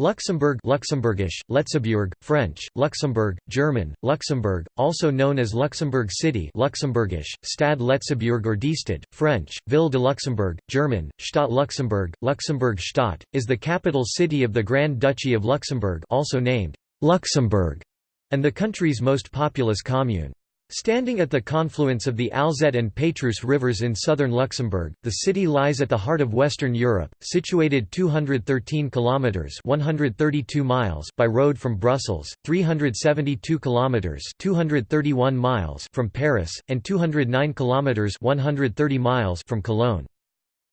Luxembourg Luxembourgish, Letzeburg, French, Luxembourg, German, Luxembourg, also known as Luxembourg City Luxembourgish, Stad Letzeburg or Diestad, French, Ville de Luxembourg, German, Stadt Luxembourg, Luxembourg Stadt, is the capital city of the Grand Duchy of Luxembourg also named Luxembourg, and the country's most populous commune. Standing at the confluence of the Alzette and Pétrusse rivers in southern Luxembourg, the city lies at the heart of Western Europe, situated 213 kilometers (132 miles) by road from Brussels, 372 kilometers (231 miles) from Paris, and 209 kilometers (130 miles) from Cologne.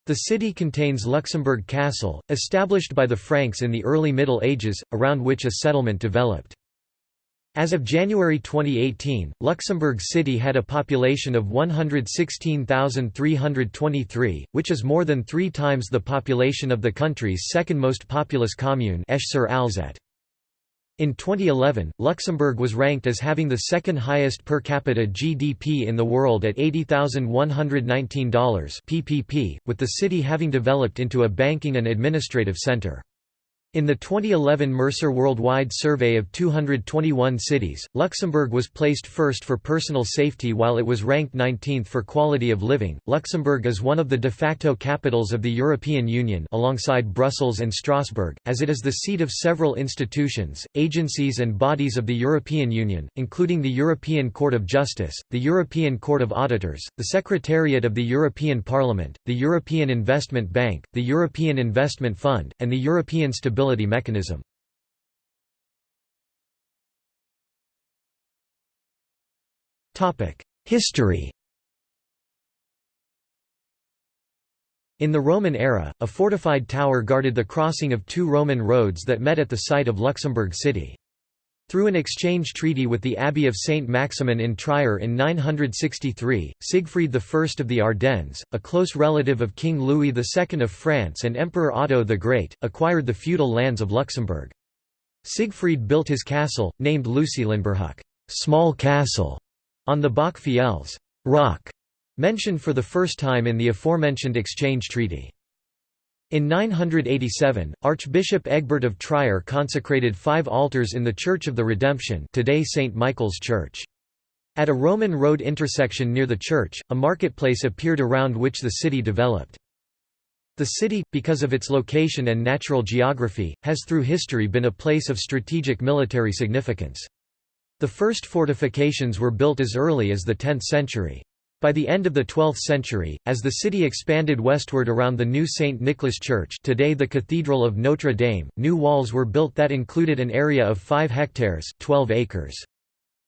The city contains Luxembourg Castle, established by the Franks in the early Middle Ages, around which a settlement developed. As of January 2018, Luxembourg City had a population of 116,323, which is more than three times the population of the country's second most populous commune. In 2011, Luxembourg was ranked as having the second highest per capita GDP in the world at $80,119 PPP, with the city having developed into a banking and administrative center. In the 2011 Mercer Worldwide Survey of 221 cities, Luxembourg was placed first for personal safety while it was ranked 19th for quality of living. Luxembourg is one of the de facto capitals of the European Union alongside Brussels and Strasbourg, as it is the seat of several institutions, agencies and bodies of the European Union, including the European Court of Justice, the European Court of Auditors, the Secretariat of the European Parliament, the European Investment Bank, the European Investment Fund, and the European Stability Stability Mechanism. History In the Roman era, a fortified tower guarded the crossing of two Roman roads that met at the site of Luxembourg city. Through an exchange treaty with the Abbey of Saint Maximin in Trier in 963, Siegfried I of the Ardennes, a close relative of King Louis II of France and Emperor Otto the Great, acquired the feudal lands of Luxembourg. Siegfried built his castle, named Lucilinburhuc small castle", on the Bock Fiels rock", mentioned for the first time in the aforementioned exchange treaty. In 987, Archbishop Egbert of Trier consecrated five altars in the Church of the Redemption today St. Michael's Church. At a Roman road intersection near the church, a marketplace appeared around which the city developed. The city, because of its location and natural geography, has through history been a place of strategic military significance. The first fortifications were built as early as the 10th century. By the end of the 12th century, as the city expanded westward around the new St. Nicholas Church today the Cathedral of Notre Dame, new walls were built that included an area of 5 hectares 12 acres.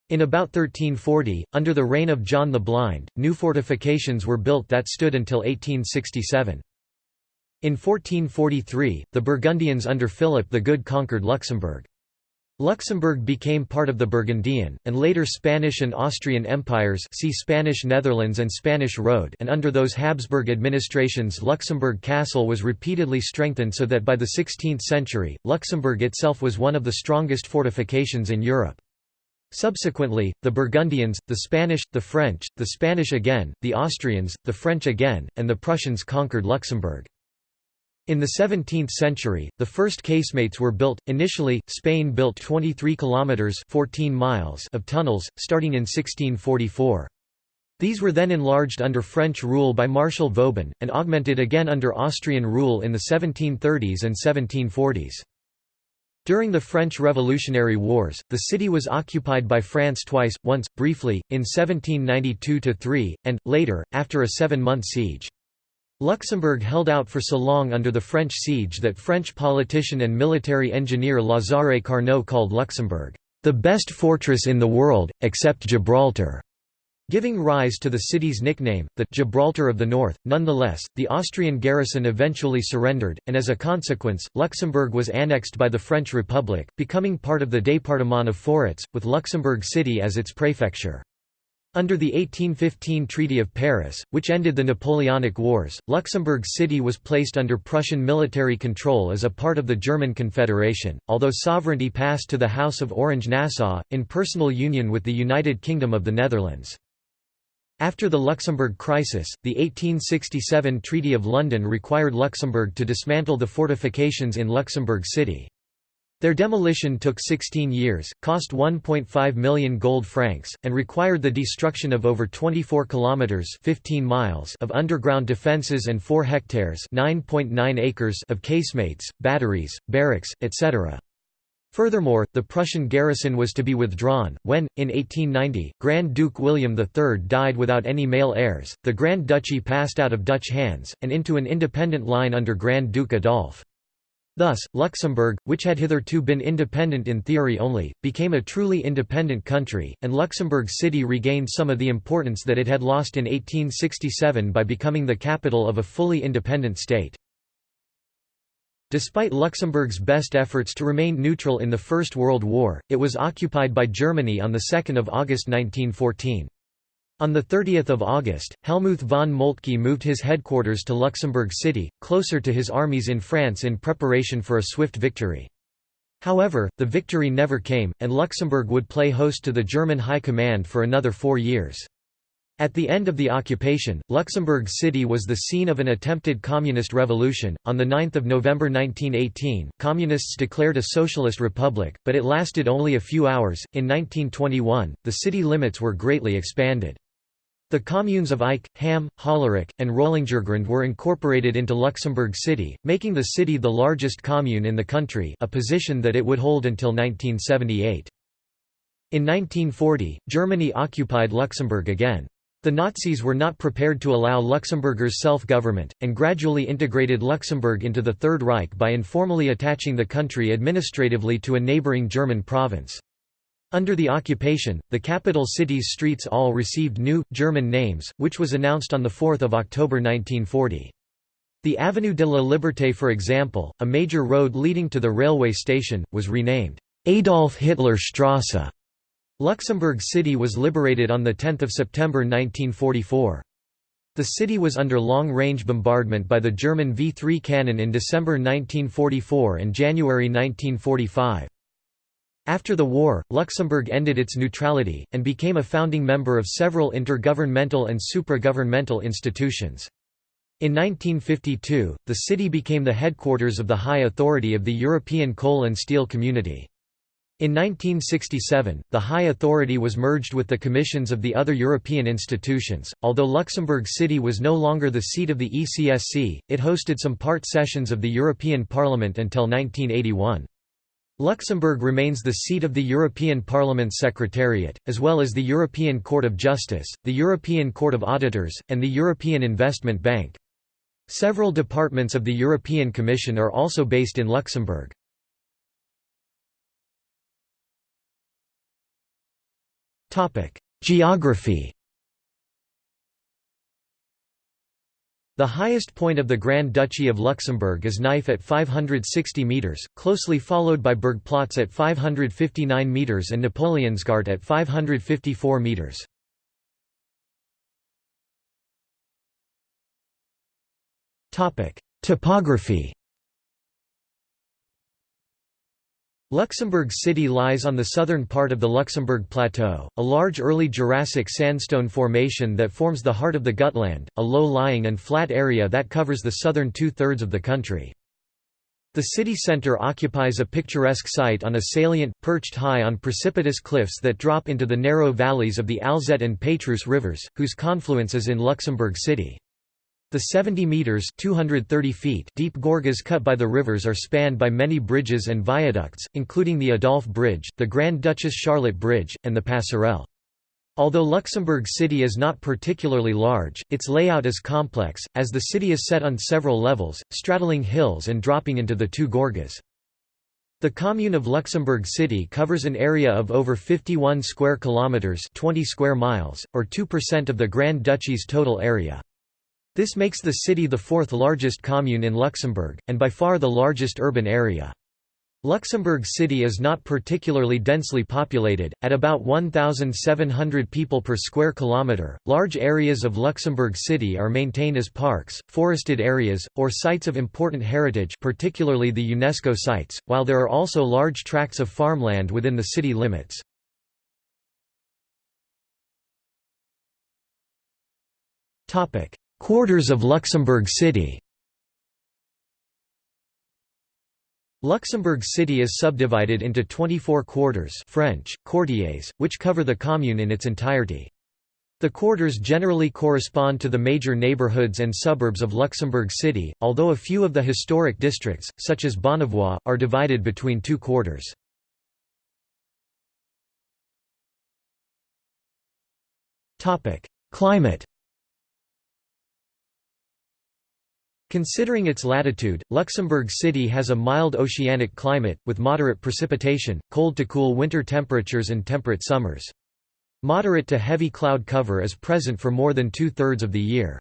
In about 1340, under the reign of John the Blind, new fortifications were built that stood until 1867. In 1443, the Burgundians under Philip the Good conquered Luxembourg. Luxembourg became part of the Burgundian, and later Spanish and Austrian empires see Spanish Netherlands and Spanish Road and under those Habsburg administrations Luxembourg Castle was repeatedly strengthened so that by the 16th century, Luxembourg itself was one of the strongest fortifications in Europe. Subsequently, the Burgundians, the Spanish, the French, the Spanish again, the Austrians, the French again, and the Prussians conquered Luxembourg. In the 17th century, the first casemates were built. Initially, Spain built 23 kilometers (14 miles) of tunnels starting in 1644. These were then enlarged under French rule by Marshal Vauban, and augmented again under Austrian rule in the 1730s and 1740s. During the French Revolutionary Wars, the city was occupied by France twice, once, briefly, in 1792–3, and, later, after a seven-month siege. Luxembourg held out for so long under the French siege that French politician and military engineer Lazare Carnot called Luxembourg, "...the best fortress in the world, except Gibraltar." Giving rise to the city's nickname, the Gibraltar of the North. Nonetheless, the Austrian garrison eventually surrendered, and as a consequence, Luxembourg was annexed by the French Republic, becoming part of the département of Forets, with Luxembourg City as its prefecture. Under the 1815 Treaty of Paris, which ended the Napoleonic Wars, Luxembourg City was placed under Prussian military control as a part of the German Confederation, although sovereignty passed to the House of Orange-Nassau, in personal union with the United Kingdom of the Netherlands. After the Luxembourg crisis, the 1867 Treaty of London required Luxembourg to dismantle the fortifications in Luxembourg City. Their demolition took 16 years, cost 1.5 million gold francs, and required the destruction of over 24 kilometers (15 miles) of underground defenses and 4 hectares (9.9 acres) of casemates, batteries, barracks, etc. Furthermore, the Prussian garrison was to be withdrawn. When, in 1890, Grand Duke William III died without any male heirs, the Grand Duchy passed out of Dutch hands, and into an independent line under Grand Duke Adolphe. Thus, Luxembourg, which had hitherto been independent in theory only, became a truly independent country, and Luxembourg City regained some of the importance that it had lost in 1867 by becoming the capital of a fully independent state. Despite Luxembourg's best efforts to remain neutral in the First World War, it was occupied by Germany on 2 August 1914. On 30 August, Helmuth von Moltke moved his headquarters to Luxembourg City, closer to his armies in France in preparation for a swift victory. However, the victory never came, and Luxembourg would play host to the German High Command for another four years. At the end of the occupation, Luxembourg City was the scene of an attempted communist revolution. On the 9th of November 1918, communists declared a socialist republic, but it lasted only a few hours. In 1921, the city limits were greatly expanded. The communes of Eicke, Hamm, Hollerich, and Rollingergrund were incorporated into Luxembourg City, making the city the largest commune in the country a position that it would hold until 1978. In 1940, Germany occupied Luxembourg again. The Nazis were not prepared to allow Luxembourgers self-government, and gradually integrated Luxembourg into the Third Reich by informally attaching the country administratively to a neighbouring German province. Under the occupation, the capital city's streets all received new, German names, which was announced on 4 October 1940. The Avenue de la Liberté for example, a major road leading to the railway station, was renamed Adolf Hitler Strasse. Luxembourg City was liberated on 10 September 1944. The city was under long-range bombardment by the German V-3 cannon in December 1944 and January 1945. After the war, Luxembourg ended its neutrality, and became a founding member of several intergovernmental and supragovernmental institutions. In 1952, the city became the headquarters of the High Authority of the European Coal and Steel Community. In 1967, the High Authority was merged with the commissions of the other European institutions. Although Luxembourg City was no longer the seat of the ECSC, it hosted some part sessions of the European Parliament until 1981. Luxembourg remains the seat of the European Parliament's Secretariat, as well as the European Court of Justice, the European Court of Auditors, and the European Investment Bank. Several departments of the European Commission are also based in Luxembourg. Geography The highest point of the Grand Duchy of Luxembourg is Kneiff at 560 metres, closely followed by Buurgplaatz at 559 metres and Napoleonsgaard at 554 metres. Topography Luxembourg City lies on the southern part of the Luxembourg Plateau, a large early Jurassic sandstone formation that forms the heart of the Gutland, a low-lying and flat area that covers the southern two-thirds of the country. The city centre occupies a picturesque site on a salient, perched high on precipitous cliffs that drop into the narrow valleys of the Alzette and Pétrusse rivers, whose confluence is in Luxembourg City. The 70 metres 230 feet deep gorges cut by the rivers are spanned by many bridges and viaducts, including the Adolphe Bridge, the Grand Duchess Charlotte Bridge, and the Passerelle. Although Luxembourg City is not particularly large, its layout is complex, as the city is set on several levels, straddling hills and dropping into the two gorges. The commune of Luxembourg City covers an area of over 51 square kilometers, 20 square miles, or 2% of the Grand Duchy's total area. This makes the city the fourth largest commune in Luxembourg, and by far the largest urban area. Luxembourg City is not particularly densely populated, at about 1,700 people per square kilometre. Large areas of Luxembourg City are maintained as parks, forested areas, or sites of important heritage, particularly the UNESCO sites, while there are also large tracts of farmland within the city limits. Topic: Quarters of Luxembourg City Luxembourg City is subdivided into 24 quarters French, quartiers, which cover the commune in its entirety. The quarters generally correspond to the major neighborhoods and suburbs of Luxembourg City, although a few of the historic districts, such as Bonnevoie, are divided between two quarters. Climate Considering its latitude, Luxembourg City has a mild oceanic climate, with moderate precipitation, cold to cool winter temperatures and temperate summers. Moderate to heavy cloud cover is present for more than two-thirds of the year.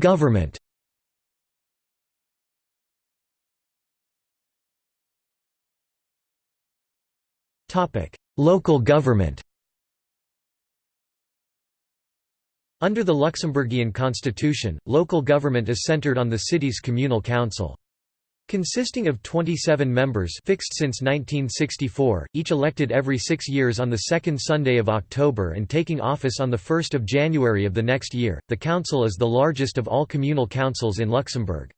Government Local government Under the Luxembourgian constitution, local government is centered on the city's communal council. Consisting of 27 members fixed since 1964, each elected every six years on the second Sunday of October and taking office on 1 January of the next year, the council is the largest of all communal councils in Luxembourg.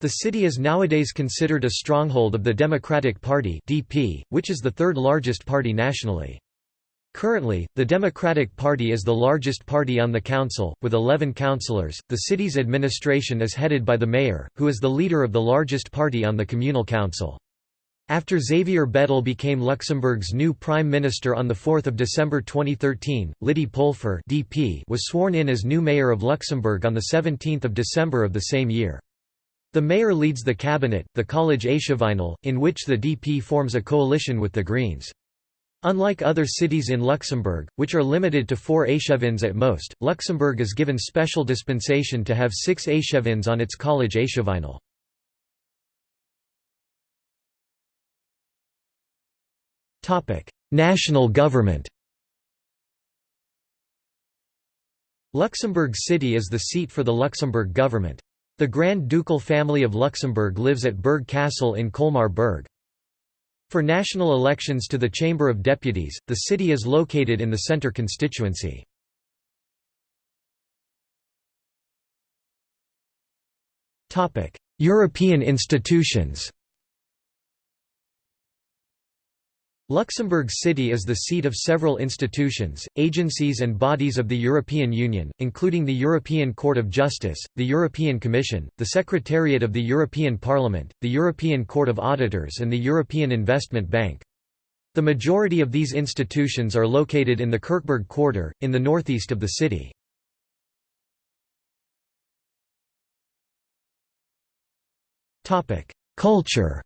The city is nowadays considered a stronghold of the Democratic Party which is the third largest party nationally. Currently, the Democratic Party is the largest party on the council, with 11 councillors. The city's administration is headed by the mayor, who is the leader of the largest party on the communal council. After Xavier Bettel became Luxembourg's new prime minister on 4 December 2013, Lydie Polfer DP was sworn in as new mayor of Luxembourg on 17 December of the same year. The mayor leads the cabinet, the College Échevinal, in which the DP forms a coalition with the Greens. Unlike other cities in Luxembourg, which are limited to four échevins at most, Luxembourg is given special dispensation to have six échevins on its college échevinal. National government Luxembourg City is the seat for the Luxembourg government. The Grand Ducal family of Luxembourg lives at Berg Castle in Colmar Berg. For national elections to the Chamber of Deputies, the city is located in the Centre constituency. European institutions Luxembourg City is the seat of several institutions, agencies and bodies of the European Union, including the European Court of Justice, the European Commission, the Secretariat of the European Parliament, the European Court of Auditors and the European Investment Bank. The majority of these institutions are located in the Kirchberg quarter, in the northeast of the city. Culture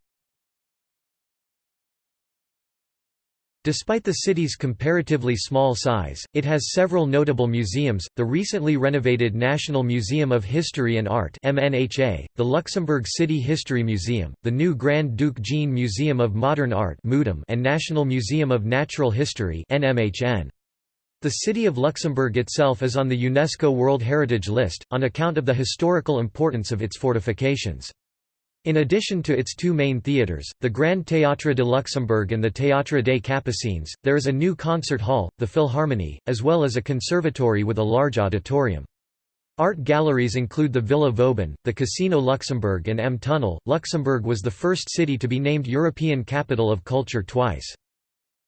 Despite the city's comparatively small size, it has several notable museums, the recently renovated National Museum of History and Art MNHA, the Luxembourg City History Museum, the new Grand Duke Jean Museum of Modern Art and National Museum of Natural History NMHN. The city of Luxembourg itself is on the UNESCO World Heritage List, on account of the historical importance of its fortifications. In addition to its two main theatres, the Grand Théâtre de Luxembourg and the Théâtre des Capucines, there is a new concert hall, the Philharmonie, as well as a conservatory with a large auditorium. Art galleries include the Villa Vauban, the Casino Luxembourg and M Tunnel. Luxembourg was the first city to be named European Capital of Culture twice.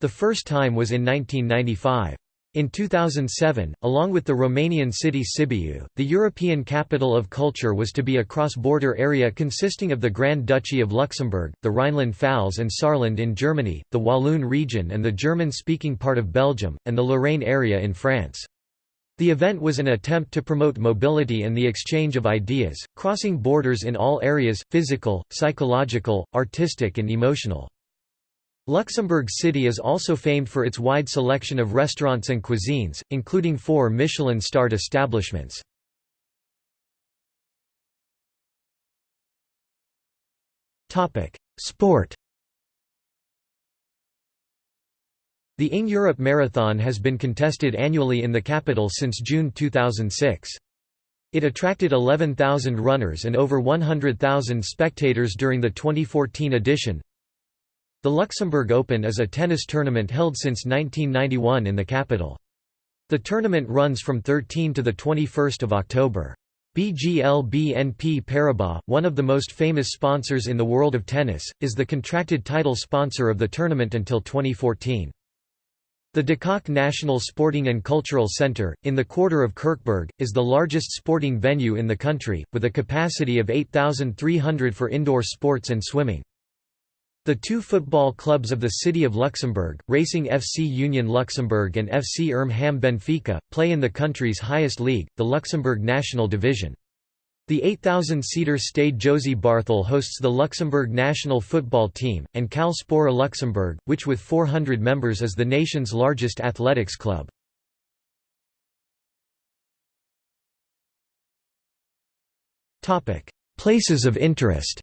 The first time was in 1995. In 2007, along with the Romanian city Sibiu, the European Capital of Culture was to be a cross-border area consisting of the Grand Duchy of Luxembourg, the Rhineland-Pfalz and Saarland in Germany, the Walloon region and the German-speaking part of Belgium, and the Lorraine area in France. The event was an attempt to promote mobility and the exchange of ideas, crossing borders in all areas, physical, psychological, artistic and emotional. Luxembourg City is also famed for its wide selection of restaurants and cuisines, including four Michelin-starred establishments. Sport The ING Europe Marathon has been contested annually in the capital since June 2006. It attracted 11,000 runners and over 100,000 spectators during the 2014 edition, the Luxembourg Open is a tennis tournament held since 1991 in the capital. The tournament runs from 13 to 21 October. BGL BNP Paribas, one of the most famous sponsors in the world of tennis, is the contracted title sponsor of the tournament until 2014. The d'Coque National Sporting and Cultural Centre, in the quarter of Kirchberg, is the largest sporting venue in the country, with a capacity of 8,300 for indoor sports and swimming. The two football clubs of the city of Luxembourg, Racing FC Union Luxembourg and FC Erm Ham Benfica, play in the country's highest league, the Luxembourg National Division. The 8,000-seater Stade Josy Barthel hosts the Luxembourg national football team, and Cal Sport Luxembourg, which with 400 members is the nation's largest athletics club. Places of interest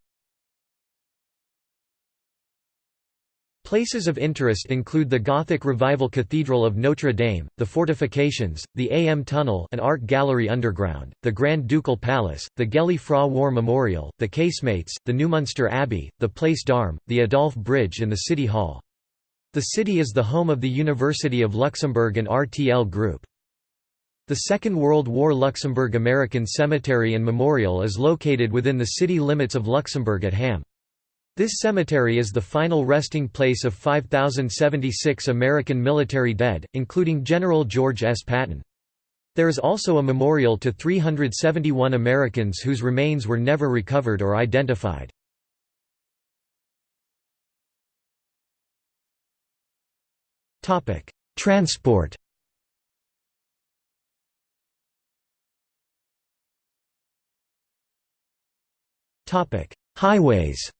Places of interest include the Gothic Revival Cathedral of Notre Dame, the fortifications, the AM Tunnel an art gallery underground, the Grand Ducal Palace, the Gëlle Fra War Memorial, the Casemates, the Neumünster Abbey, the Place d'Armes, the Adolphe Bridge and the City Hall. The city is the home of the University of Luxembourg and RTL Group. The Second World War Luxembourg American Cemetery and Memorial is located within the city limits of Luxembourg at Hamm. This cemetery is the final resting place of 5,076 American military dead, including General George S. Patton. There is also a memorial to 371 Americans whose remains were never recovered or identified. Transport Highways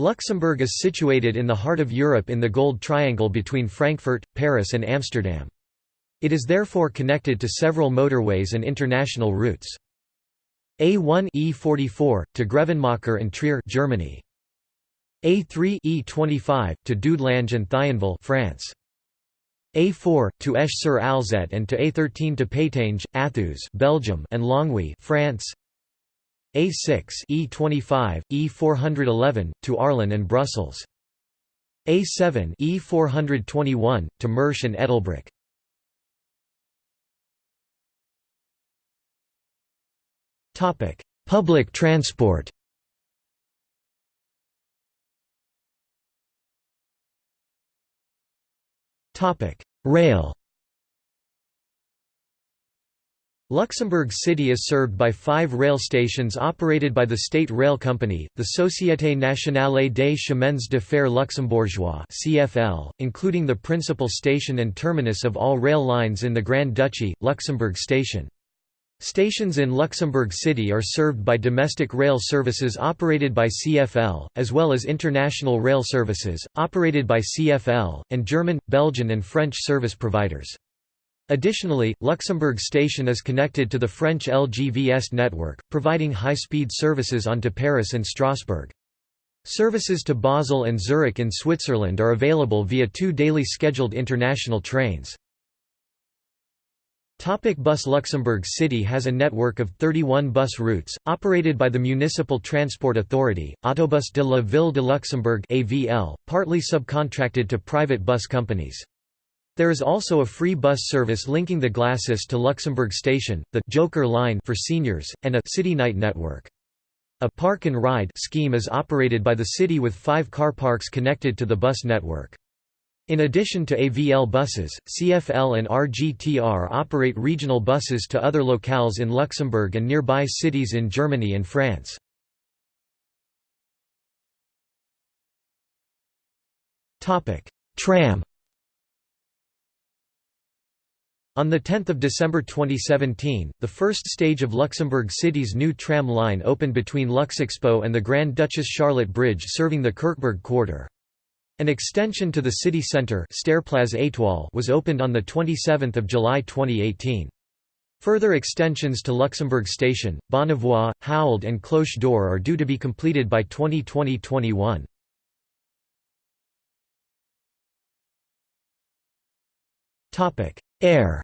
Luxembourg is situated in the heart of Europe in the Gold Triangle between Frankfurt, Paris and Amsterdam. It is therefore connected to several motorways and international routes. A1 E44 to Grevenmacher and Trier, Germany. A3 E25 to Dudelange and Thionville, France. A4 to Esch-sur-Alzette and to A13 to Pétange, Athus, Belgium, and Longwy, France. A6 E25, E411, to Arlon and Brussels. A7 E421, to Mersch and Ettelbruck. Public transport Rail Luxembourg City is served by five rail stations operated by the State Rail Company, the Société Nationale des Chemins de Fer Luxembourgeois (CFL), including the principal station and terminus of all rail lines in the Grand Duchy, Luxembourg Station. Stations in Luxembourg City are served by domestic rail services operated by CFL, as well as international rail services, operated by CFL, and German, Belgian and French service providers. Additionally, Luxembourg Station is connected to the French LGV Est network, providing high-speed services onto Paris and Strasbourg. Services to Basel and Zurich in Switzerland are available via two daily scheduled international trains. Topic bus Luxembourg City has a network of 31 bus routes, operated by the Municipal Transport Authority, Autobus de la Ville de Luxembourg AVL, partly subcontracted to private bus companies. There is also a free bus service linking the Glacis to Luxembourg Station, the Joker line for seniors, and a City Night network. A park and ride scheme is operated by the city with five car parks connected to the bus network. In addition to AVL buses, CFL and RGTR operate regional buses to other locales in Luxembourg and nearby cities in Germany and France. Tram On 10 December 2017, the first stage of Luxembourg City's new tram line opened between Luxexpo and the Grand Duchess Charlotte Bridge serving the Kirchberg quarter. An extension to the city centre was opened on 27 July 2018. Further extensions to Luxembourg Station, Bonnevoie, Howald and Cloche d'Or are due to be completed by 2020–21. Air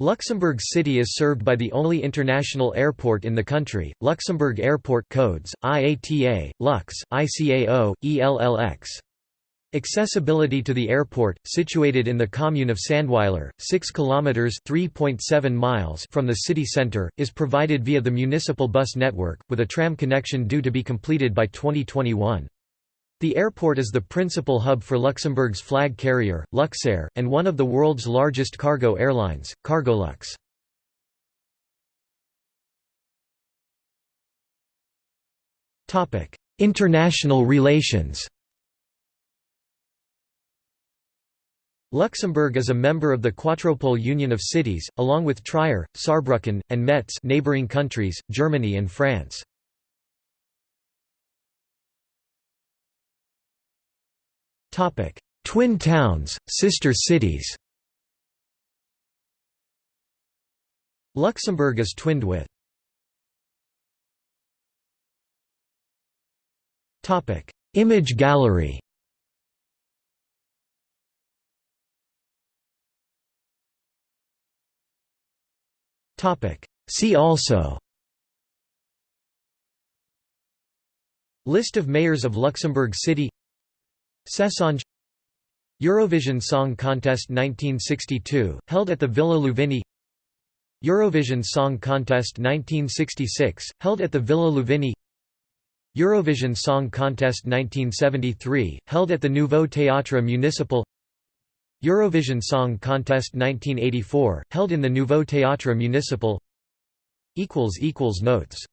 Luxembourg City is served by the only international airport in the country, Luxembourg Airport codes, IATA, Lux, ICAO, ELLX. Accessibility to the airport, situated in the commune of Sandweiler, 6 kilometers (3.7 miles) from the city center, is provided via the municipal bus network, with a tram connection due to be completed by 2021. The airport is the principal hub for Luxembourg's flag carrier, Luxair, and one of the world's largest cargo airlines, Cargolux. International relations Luxembourg is a member of the QuattroPole Union of Cities, along with Trier, Saarbrücken, and Metz neighboring countries, Germany and France. Twin towns, sister cities. Luxembourg is twinned with. Topic: Image gallery. Topic: See also. List of mayors of Luxembourg City Cessange Eurovision Song Contest 1962, held at the Villa Louvigny Eurovision Song Contest 1966, held at the Villa Louvigny Eurovision Song Contest 1973, held at the Nouveau Théâtre Municipal Eurovision Song Contest 1984, held in the Nouveau Théâtre Municipal Notes